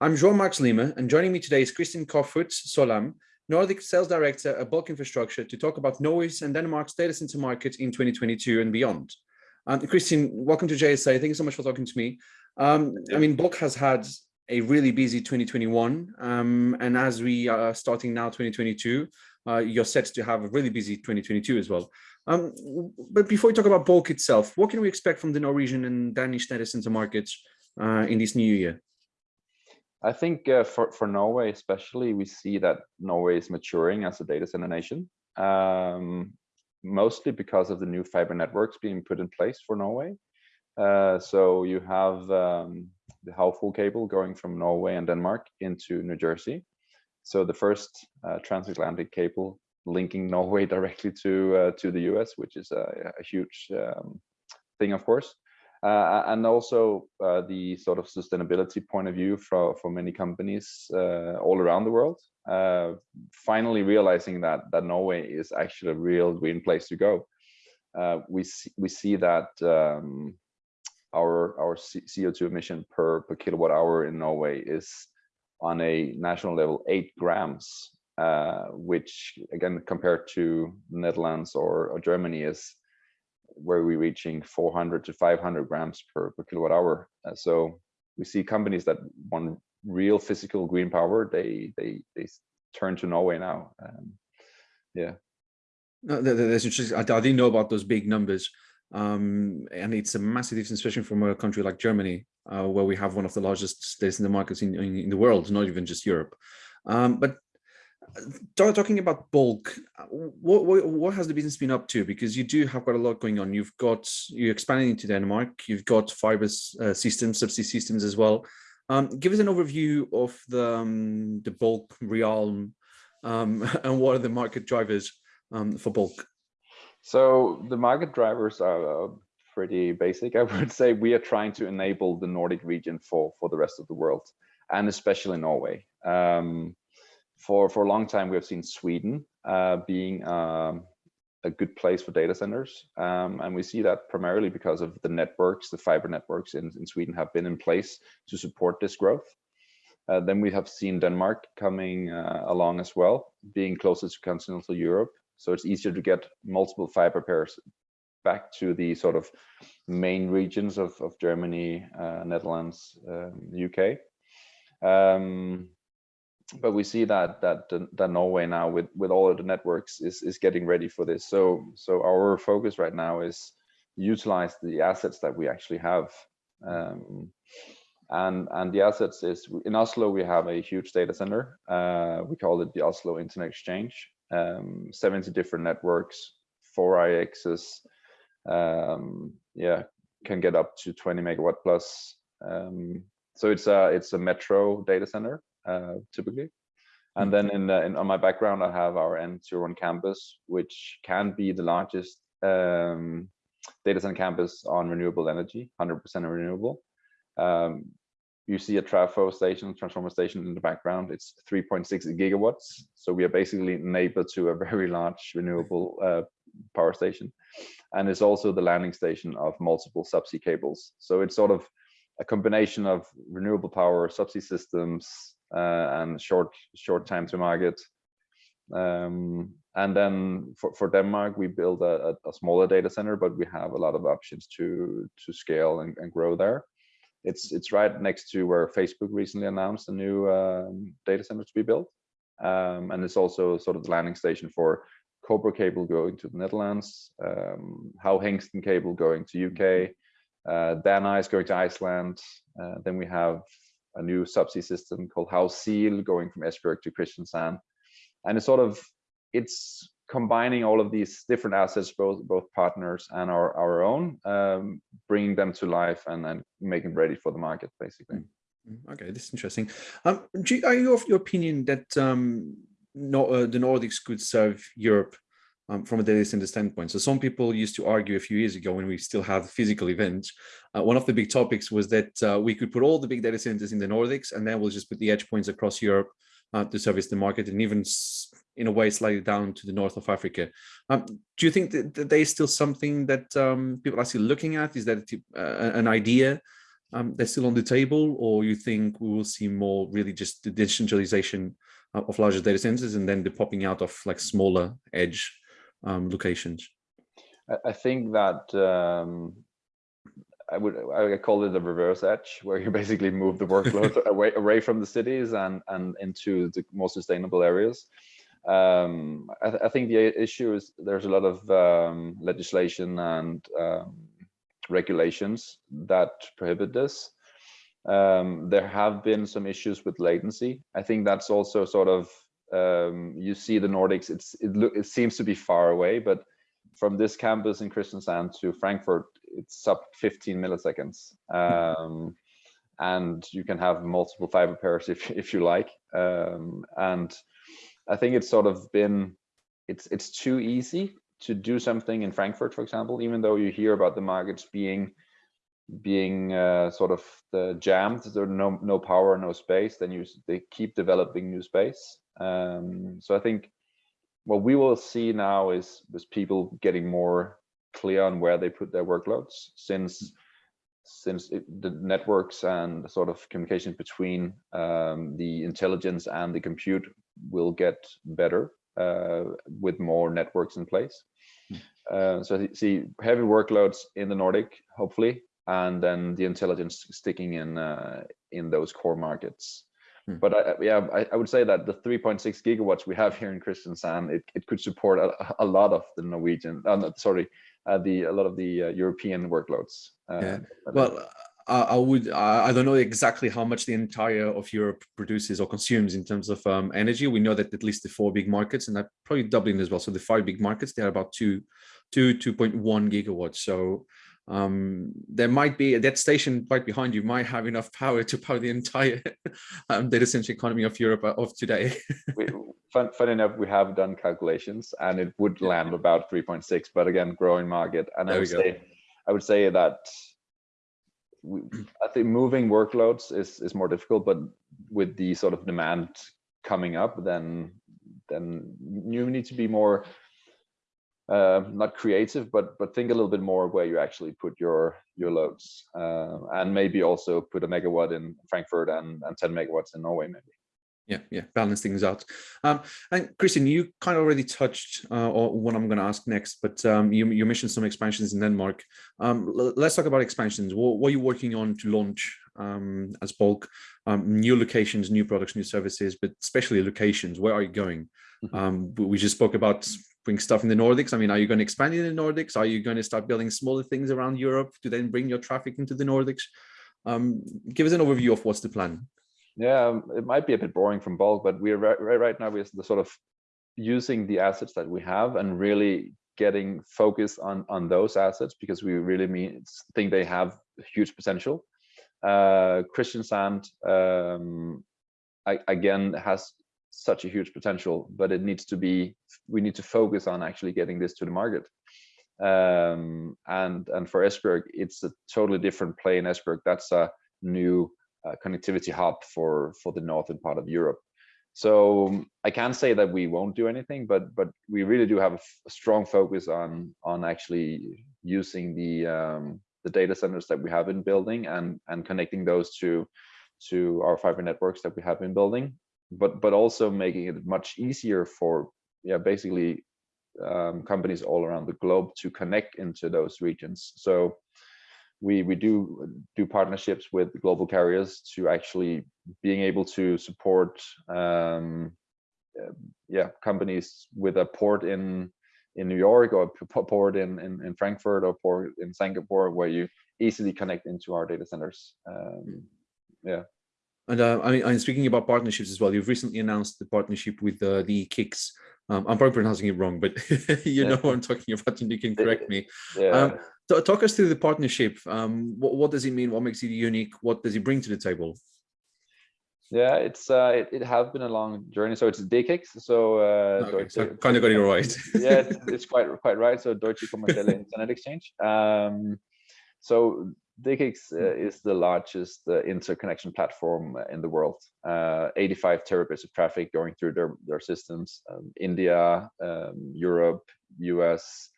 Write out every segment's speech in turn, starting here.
I'm João Lima, and joining me today is Kristin Kofoed Solam, Nordic Sales Director at Bulk Infrastructure to talk about Norway's and Denmark's data center market in 2022 and beyond. Um, Kristin, welcome to JSA. Thank you so much for talking to me. Um. I mean, Bulk has had a really busy 2021, um, and as we are starting now 2022, uh, you're set to have a really busy 2022 as well. Um, but before we talk about Bulk itself, what can we expect from the Norwegian and Danish data center markets uh, in this new year? I think uh, for, for Norway especially, we see that Norway is maturing as a data center nation, um, mostly because of the new fiber networks being put in place for Norway. Uh, so you have um, the Havfrue cable going from Norway and Denmark into New Jersey. So the first uh, transatlantic cable linking Norway directly to uh, to the US, which is a, a huge um, thing, of course. Uh, and also uh, the sort of sustainability point of view for, for many companies uh, all around the world. Uh, finally realizing that, that Norway is actually a real green place to go. Uh, we, see, we see that um, our, our CO2 emission per, per kilowatt hour in Norway is on a national level eight grams, uh, which again compared to Netherlands or, or Germany is where we're reaching 400 to 500 grams per, per kilowatt hour. Uh, so we see companies that want real physical green power, they they they turn to Norway now. Um, yeah. No, that's interesting. I, didn't know about those big numbers. Um, and it's a massive difference, especially from a country like Germany, uh, where we have one of the largest states in the markets in, in, in, the world, not even just Europe. Um, but talking about bulk what, what, what has the business been up to? Because you do have quite a lot going on. You've got you're expanding into denmark. You've got fiber uh, systems subsea systems as well. Um, give us an overview of the um, the bulk realm um, and what are the market drivers um, for bulk? So the market drivers are uh, pretty basic i would say. We are trying to enable the nordic region for for the rest of the world and especially norway. Um, for for a long time we have seen Sweden uh, being um, a good place for data centers, um, and we see that primarily because of the networks, the fiber networks in, in Sweden have been in place to support this growth. Uh, then we have seen Denmark coming uh, along as well, being closer to continental Europe, so it's easier to get multiple fiber pairs back to the sort of main regions of, of Germany, uh, Netherlands, UK. Um, but we see that that that Norway now with with all of the networks is is getting ready for this. So so our focus right now is utilize the assets that we actually have. Um, and and the assets is in Oslo we have a huge data center. Uh, we call it the Oslo Internet Exchange. Um, 70 different networks, four IXs. Um, yeah, can get up to 20 megawatt plus. Um, so it's a it's a metro data center typically. And then in, in, on my background, I have our N01 campus, which can be the largest um, data center campus on renewable energy, 100% renewable. Um, you see a trafo station, transformer station in the background. It's 3.6 gigawatts. So we are basically neighbor to a very large renewable uh, power station. And it's also the landing station of multiple subsea cables. So it's sort of a combination of renewable power, subsea systems, uh, and short short time to market. Um, and then for, for Denmark, we build a, a, smaller data center, but we have a lot of options to to scale and, and grow there. It's it's right next to where Facebook recently announced a new um, data center to be built, um, and it's also sort of the landing station for Cobra cable going to the Netherlands, um, Havhingsten cable going to UK, uh, DANICE going to Iceland. Uh, then we have a new subsea system called Havsil going from Esbjerg to Kristiansand. And it's sort of, it's combining all of these different assets, both both partners and our, our own, um, bringing them to life and then making ready for the market, basically. Mm-hmm. Okay, this is interesting. Um, you, are you of your opinion that um, no, uh, the Nordics could serve Europe um, from a data center standpoint. So some people used to argue a few years ago when we still had physical events. Uh, one of the big topics was that uh, we could put all the big data centers in the Nordics and then we'll just put the edge points across Europe uh, to service the market and even in a way slightly down to the north of Africa. Um, do you think that, that there's still something that um, people are still looking at? Is that uh, an idea um, they're still on the table, or you think we will see more really just the decentralization of larger data centers and then the popping out of like smaller edge um, locations? I think that um, I would I call it the reverse edge, where you basically move the workload away away from the cities and and into the more sustainable areas. Um, I, th I, think the issue is there's a lot of um, legislation and um, regulations that prohibit this. Um, there have been some issues with latency. I think that's also sort of um, you see the Nordics. It's it, look, it seems to be far away, but from this campus in Kristiansand to Frankfurt, it's up 15 milliseconds. Um, and you can have multiple fiber pairs if, if you like. Um, and I think it's sort of been, it's, it's too easy to do something in Frankfurt, for example, even though you hear about the markets being being uh, sort of the jammed, there's no no power, no space, then you they keep developing new space. Um, so I think what we will see now is, is people getting more clear on where they put their workloads since since it, the networks and sort of communication between um, the intelligence and the compute will get better uh, with more networks in place. Hmm. Uh, so see heavy workloads in the Nordic, hopefully, and then the intelligence sticking in uh, in those core markets. Hmm. But I, yeah, I, I, would say that the 3.6 gigawatts we have here in Kristiansand, it, it could support a, a lot of the Norwegian, uh, sorry, uh, the a lot of the uh, European workloads. Uh, yeah. Well, I would I don't know exactly how much the entire of Europe produces or consumes in terms of um, energy. We know that at least the four big markets, and probably Dublin as well. So the five big markets, they're about two, two, 2.1 gigawatts. So um, there might be that station right behind you might have enough power to power the entire um, data center economy of Europe uh, of today. we, fun, fun enough, we have done calculations and it would land about 3.6, but again, growing market. And there I would say, I would say that we, I think moving workloads is is more difficult, but with the sort of demand coming up, then then you need to be more uh, not creative, but but think a little bit more where you actually put your your loads, uh, and maybe also put a megawatt in Frankfurt and and 10 megawatts in Norway, maybe. Yeah, yeah, balance things out. Um, and Christian, you kind of already touched uh, on what I'm going to ask next, but um, you you mentioned some expansions in Denmark. Um, let's talk about expansions. What, what, are you working on to launch um, as bulk? Um, new locations, new products, new services, but especially locations. Where are you going? Mm -hmm. we just spoke about bring stuff in the Nordics? I mean, are you going to expand in the Nordics? Are you going to start building smaller things around Europe to then bring your traffic into the Nordics? Um, give us an overview of what's the plan. Yeah, um, it might be a bit boring from bulk, but we're right, right, now we're the sort of using the assets that we have and really getting focused on on those assets because we really mean think they have huge potential. Uh, Kristiansand um, I, again has such a huge potential, but it needs to be, we need to focus on actually getting this to the market. Um, and, and for Esbjerg, it's a totally different play in Esbjerg. That's a new uh, connectivity hub for, for the northern part of Europe. So I can't say that we won't do anything, but but we really do have a, strong focus on on actually using the um, the data centers that we have been building and and connecting those to to our fiber networks that we have been building but but also making it much easier for yeah basically um, companies all around the globe to connect into those regions. So we we do do partnerships with global carriers to actually being able to support um, uh, yeah companies with a port in in New York or a port in, in, in Frankfurt or port in Singapore where you easily connect into our data centers. Um, yeah. And uh, I mean, I'm speaking about partnerships as well. You've recently announced the partnership with uh, the Kicks. Um, I'm probably pronouncing it wrong, but you yeah. know what I'm talking about, and you can correct me. Yeah. Um, so talk us through the partnership. Um, what, what does it mean? What makes it unique? What does it bring to the table? Yeah, it's uh, it, it has been a long journey. So it's DE-CIX. So, uh, okay, so kind of got it right. yeah, it's, it's, quite quite right. So Deutsche Kommerzielle Internet Exchange. Um, so DE-CIX uh, hmm. is the largest uh, interconnection platform in the world. Uh, 85 terabits of traffic going through their, their systems. Um, India, um, Europe, US.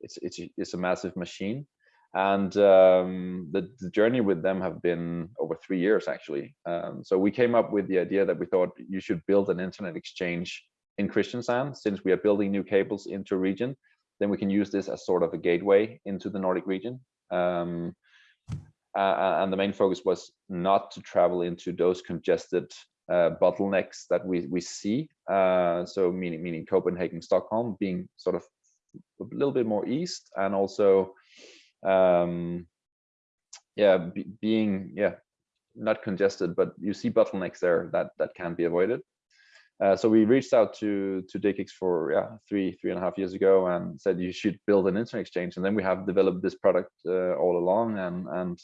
It's, it's, it's a massive machine. and um, the, the journey with them have been over three years actually. Um, so we came up with the idea that we thought you should build an internet exchange in Kristiansand since we are building new cables into a region. Then we can use this as sort of a gateway into the Nordic region. Um, uh, and the main focus was not to travel into those congested uh, bottlenecks that we we see. Uh, so meaning meaning Copenhagen, Stockholm being sort of a little bit more east, and also um, yeah, be, being yeah not congested, but you see bottlenecks there that that can be avoided. Uh, so we reached out to to DE-CIX for yeah three three and a half years ago and said you should build an internet exchange, and then we have developed this product uh, all along, and and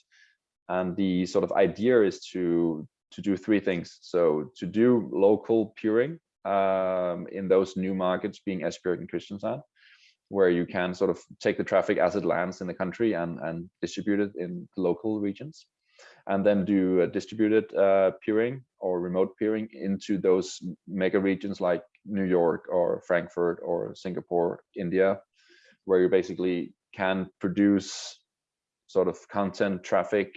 and the sort of idea is to to do three things. So to do local peering um, in those new markets, being Esbjerg and Kristiansand, where you can sort of take the traffic as it lands in the country and and distribute it in local regions and then do distributed uh, peering or remote peering into those mega regions like New York or Frankfurt or Singapore, India, where you basically can produce sort of content traffic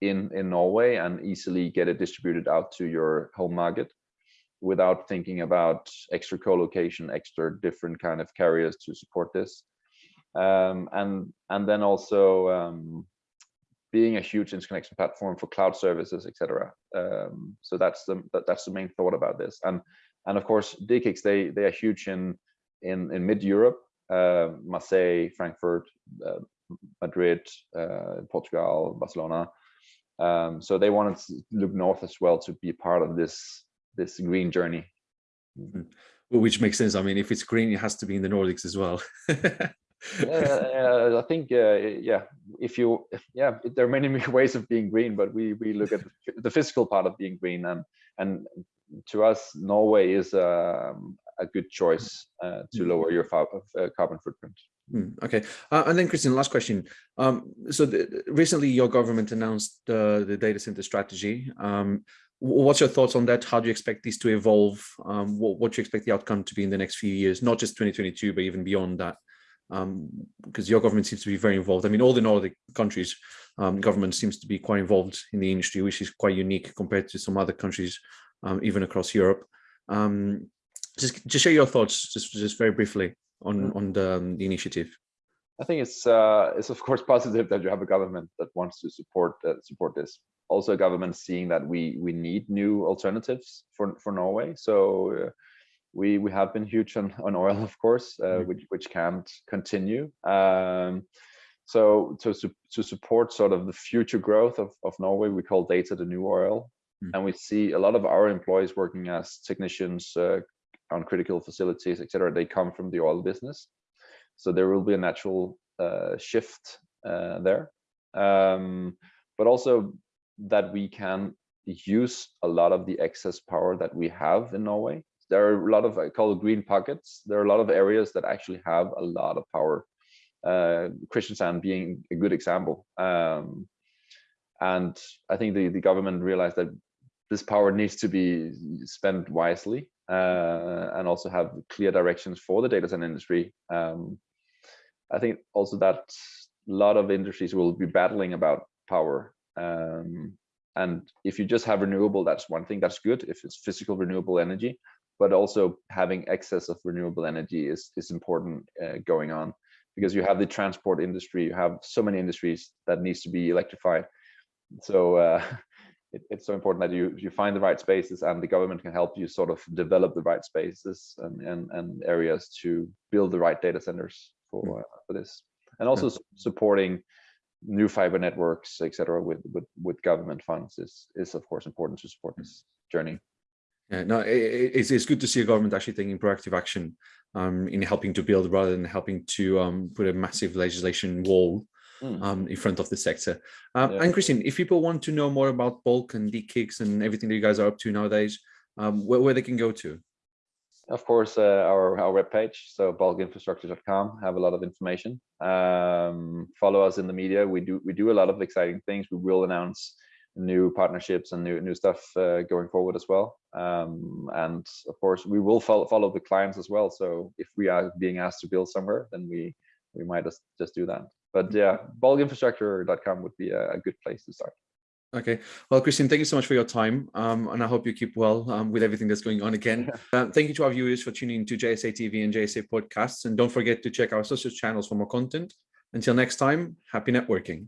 in, in Norway and easily get it distributed out to your home market without thinking about extra co-location, extra different kind of carriers to support this. Um, and, and then also um, being a huge interconnection platform for cloud services, etc. Um, so that's the that, that's the main thought about this. And and of course, DE-CIX they they are huge in in in mid Europe, uh, Marseille, Frankfurt, uh, Madrid, uh, Portugal, Barcelona. Um, so they wanted to look north as well to be part of this this green journey. Mm-hmm. Well, which makes sense. I mean, if it's green, it has to be in the Nordics as well. uh, I think, uh, yeah, if you, yeah, there are many ways of being green, but we we look at the physical part of being green, and and to us, Norway is um, a good choice uh, to mm. lower your uh, carbon footprint. Mm, okay, uh, and then Christian, last question. Um, so the, recently, your government announced the data center strategy. Um, what's your thoughts on that? How do you expect this to evolve? Um, what, what do you expect the outcome to be in the next few years, not just 2022, but even beyond that? Um, because your government seems to be very involved. I mean, all the Nordic countries, um, government seems to be quite involved in the industry, which is quite unique compared to some other countries, um, even across Europe. Um, just, just share your thoughts, just, just very briefly on mm. on the, um, the initiative. I think it's uh, it's of course positive that you have a government that wants to support uh, support this. Also, a government seeing that we we need new alternatives for for Norway. So. Uh, we we have been huge on, on oil, of course, uh, mm. which which can't continue. Um, so to to support sort of the future growth of, of Norway, we call data the new oil, mm. and we see a lot of our employees working as technicians uh, on critical facilities, etc. They come from the oil business, so there will be a natural uh, shift uh, there, um, but also that we can use a lot of the excess power that we have in Norway there are a lot of I call it green pockets. There are a lot of areas that actually have a lot of power. Uh, being a good example. Um, and I think the, the government realized that this power needs to be spent wisely uh, and also have clear directions for the data center industry. Um, I think also that a lot of industries will be battling about power. Um, and if you just have renewable, that's one thing that's good. If it's physical renewable energy, but also having excess of renewable energy is is important uh, going on because you have the transport industry you have so many industries that needs to be electrified so uh, it, it's so important that you you find the right spaces and the government can help you sort of develop the right spaces and and, and areas to build the right data centers for mm. uh, for this and also yeah. supporting new fiber networks etc with, with with government funds is is of course important to support this journey yeah, no, it, it's, it's good to see a government actually taking proactive action um, in helping to build rather than helping to um, put a massive legislation wall mm. um, in front of the sector. Um, yeah. And Christine, if people want to know more about Bulk and DE-CIX and everything that you guys are up to nowadays, um, where, where they can go to? Of course, uh, our, our webpage, so bulkinfrastructure.com, have a lot of information. Um, follow us in the media. We do we do a lot of exciting things. We will announce new partnerships and new new stuff uh, going forward as well. Um, and of course, we will follow follow the clients as well. So if we are being asked to build somewhere, then we we might just just do that. but yeah, bulkinfrastructure.com would be a, a good place to start. Okay. Well, Christine, thank you so much for your time. Um, and I hope you keep well um, with everything that's going on again. Uh, thank you to our viewers for tuning in to JSA TV and JSA podcasts. And don't forget to check our social channels for more content. Until next time, happy networking.